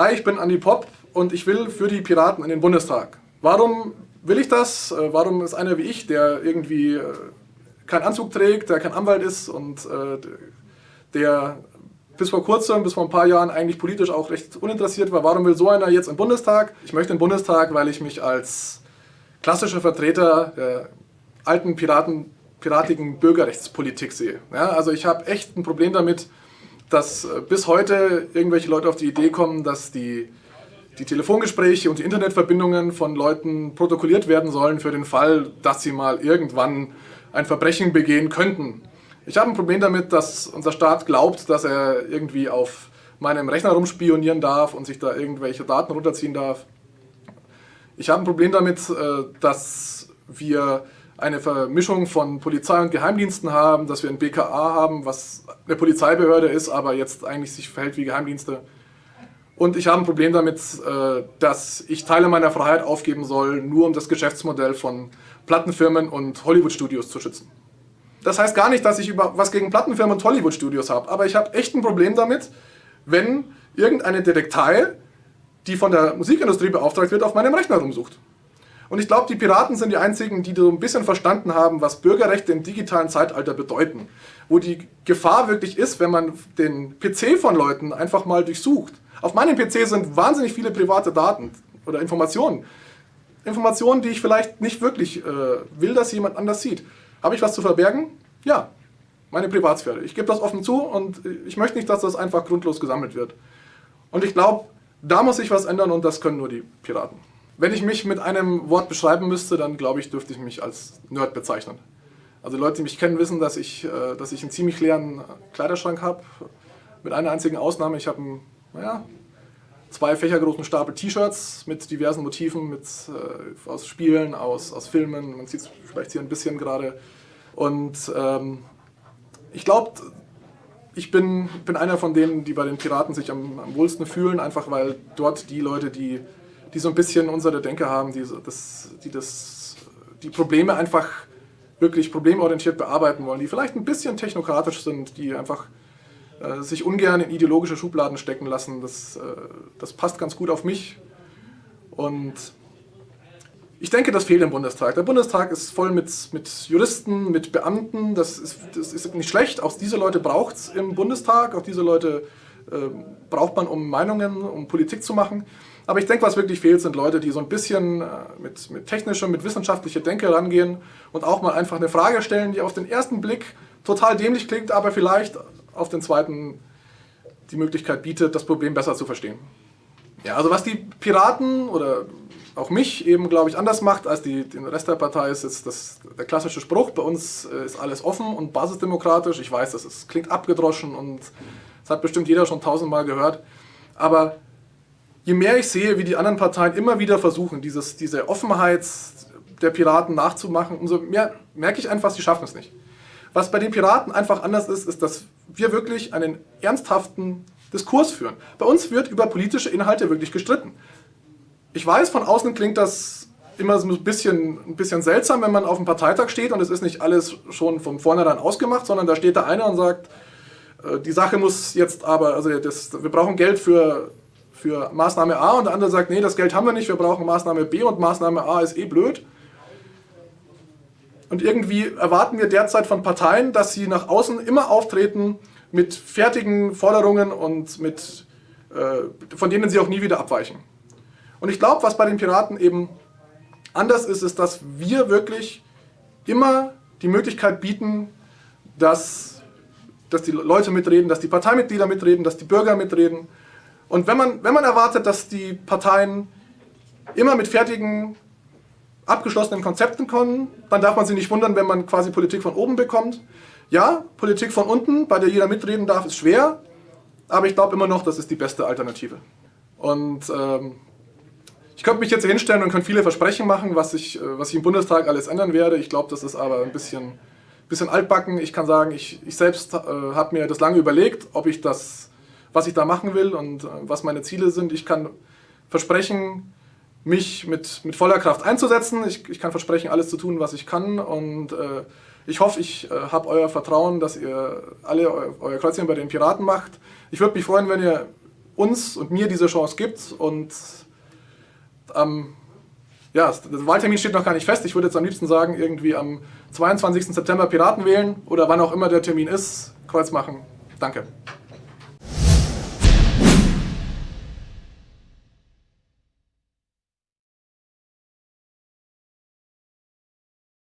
Hi, ich bin Andi Popp und ich will für die Piraten in den Bundestag. Warum will ich das? Äh, warum ist einer wie ich, der irgendwie äh, keinen Anzug trägt, der kein Anwalt ist und äh, der bis vor kurzem, bis vor ein paar Jahren eigentlich politisch auch recht uninteressiert war. Warum will so einer jetzt im Bundestag? Ich möchte den Bundestag, weil ich mich als klassischer Vertreter der alten Piraten, piratigen Bürgerrechtspolitik sehe. Ja, also ich habe echt ein Problem damit, dass äh, bis heute irgendwelche Leute auf die Idee kommen, dass die, die Telefongespräche und die Internetverbindungen von Leuten protokolliert werden sollen für den Fall, dass sie mal irgendwann ein Verbrechen begehen könnten. Ich habe ein Problem damit, dass unser Staat glaubt, dass er irgendwie auf meinem Rechner rumspionieren darf und sich da irgendwelche Daten runterziehen darf. Ich habe ein Problem damit, äh, dass wir eine Vermischung von Polizei und Geheimdiensten haben, dass wir ein BKA haben, was eine Polizeibehörde ist, aber jetzt eigentlich sich verhält wie Geheimdienste. Und ich habe ein Problem damit, äh, dass ich Teile meiner Freiheit aufgeben soll, nur um das Geschäftsmodell von Plattenfirmen und Hollywood-Studios zu schützen. Das heißt gar nicht, dass ich was gegen Plattenfirmen und Hollywood-Studios habe, aber ich habe echt ein Problem damit, wenn irgendeine Detektei, die von der Musikindustrie beauftragt wird, auf meinem Rechner rumsucht. Und ich glaube, die Piraten sind die einzigen, die so ein bisschen verstanden haben, was Bürgerrechte im digitalen Zeitalter bedeuten. Wo die Gefahr wirklich ist, wenn man den PC von Leuten einfach mal durchsucht. Auf meinem PC sind wahnsinnig viele private Daten oder Informationen. Informationen, die ich vielleicht nicht wirklich äh, will, dass jemand anders sieht. Habe ich was zu verbergen? Ja, meine Privatsphäre. Ich gebe das offen zu und ich möchte nicht, dass das einfach grundlos gesammelt wird. Und ich glaube, da muss sich was ändern und das können nur die Piraten. Wenn ich mich mit einem Wort beschreiben müsste, dann glaube ich, dürfte ich mich als Nerd bezeichnen. Also Leute, die mich kennen, wissen, dass ich, äh, dass ich einen ziemlich leeren Kleiderschrank habe. Mit einer einzigen Ausnahme, ich habe einen, naja, zwei fächergroßen Stapel T-Shirts mit diversen Motiven, mit, äh, aus Spielen, aus, aus Filmen. Man sieht es vielleicht hier ein bisschen gerade. Und ähm, ich glaube, ich bin, bin einer von denen, die bei den Piraten sich am, am wohlsten fühlen, einfach weil dort die Leute, die die so ein bisschen unsere Denke haben, die das, die, das, die Probleme einfach wirklich problemorientiert bearbeiten wollen, die vielleicht ein bisschen technokratisch sind, die einfach äh, sich ungern in ideologische Schubladen stecken lassen. Das, äh, das passt ganz gut auf mich. Und ich denke, das fehlt im Bundestag. Der Bundestag ist voll mit, mit Juristen, mit Beamten. Das ist, das ist nicht schlecht. Auch diese Leute braucht es im Bundestag. Auch diese Leute äh, braucht man, um Meinungen, um Politik zu machen. Aber ich denke, was wirklich fehlt, sind Leute, die so ein bisschen äh, mit, mit technischer, mit wissenschaftlicher Denke rangehen und auch mal einfach eine Frage stellen, die auf den ersten Blick total dämlich klingt, aber vielleicht auf den zweiten die Möglichkeit bietet, das Problem besser zu verstehen. Ja, also was die Piraten oder auch mich eben, glaube ich, anders macht als die, den Rest der Partei, ist jetzt das, der klassische Spruch, bei uns äh, ist alles offen und basisdemokratisch. Ich weiß, das ist, klingt abgedroschen und das hat bestimmt jeder schon tausendmal gehört. Aber je mehr ich sehe, wie die anderen Parteien immer wieder versuchen, dieses, diese Offenheit der Piraten nachzumachen, umso mehr merke ich einfach, sie schaffen es nicht. Was bei den Piraten einfach anders ist, ist, dass wir wirklich einen ernsthaften Diskurs führen. Bei uns wird über politische Inhalte wirklich gestritten. Ich weiß, von außen klingt das immer so ein bisschen, ein bisschen seltsam, wenn man auf dem Parteitag steht und es ist nicht alles schon von vornherein ausgemacht, sondern da steht der eine und sagt, äh, die Sache muss jetzt aber, also das, wir brauchen Geld für für Maßnahme A und der andere sagt, nee, das Geld haben wir nicht, wir brauchen Maßnahme B und Maßnahme A ist eh blöd. Und irgendwie erwarten wir derzeit von Parteien, dass sie nach außen immer auftreten mit fertigen Forderungen und mit, äh, von denen sie auch nie wieder abweichen. Und ich glaube, was bei den Piraten eben anders ist, ist, dass wir wirklich immer die Möglichkeit bieten, dass, dass die Leute mitreden, dass die Parteimitglieder mitreden, dass die Bürger mitreden, und wenn man, wenn man erwartet, dass die Parteien immer mit fertigen, abgeschlossenen Konzepten kommen, dann darf man sich nicht wundern, wenn man quasi Politik von oben bekommt. Ja, Politik von unten, bei der jeder mitreden darf, ist schwer, aber ich glaube immer noch, das ist die beste Alternative. Und ähm, ich könnte mich jetzt hier hinstellen und könnte viele Versprechen machen, was ich, äh, was ich im Bundestag alles ändern werde. Ich glaube, das ist aber ein bisschen, bisschen altbacken. Ich kann sagen, ich, ich selbst äh, habe mir das lange überlegt, ob ich das was ich da machen will und äh, was meine Ziele sind. Ich kann versprechen, mich mit, mit voller Kraft einzusetzen. Ich, ich kann versprechen, alles zu tun, was ich kann. Und äh, ich hoffe, ich äh, habe euer Vertrauen, dass ihr alle eu, euer Kreuzchen bei den Piraten macht. Ich würde mich freuen, wenn ihr uns und mir diese Chance gibt. Und ähm, ja, der Wahltermin steht noch gar nicht fest. Ich würde jetzt am liebsten sagen, irgendwie am 22. September Piraten wählen oder wann auch immer der Termin ist, Kreuz machen. Danke.